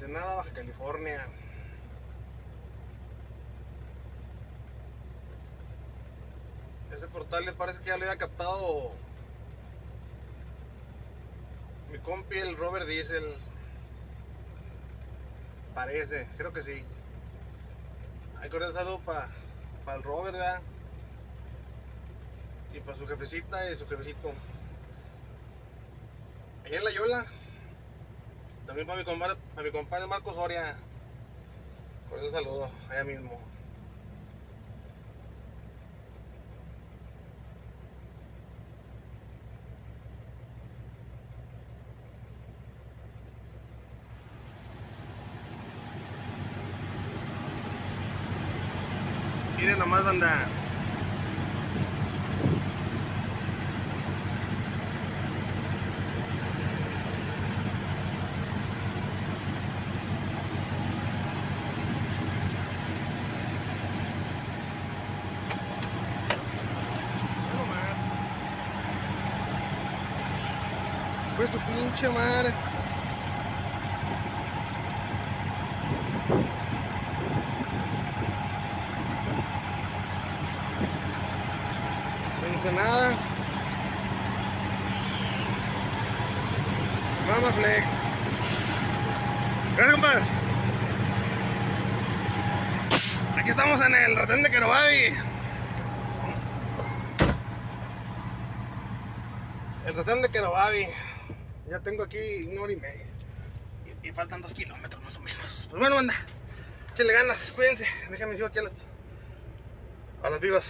Ensenada, Baja California. Ese portal le parece que ya le había captado mi compi el Robert Diesel. Parece, creo que sí. Hay que un saludo para el Robert. Y para su jefecita y su jefecito. Allá en la Yola. También para mi compadre, para mi compadre Marco Soria. Un saludo, allá mismo. Miren nomás anda. nomás. Pues su pinche madre. Ensenada. Mama Flex. Gracias, compadre. Aquí estamos en el retén de Querobabi. El retén de Querobabi. Ya tengo aquí una hora y media. Y, faltan dos kilómetros más o menos. Pues bueno, anda. Échenle ganas, cuídense. Déjame decir aquí a las, a las vivas.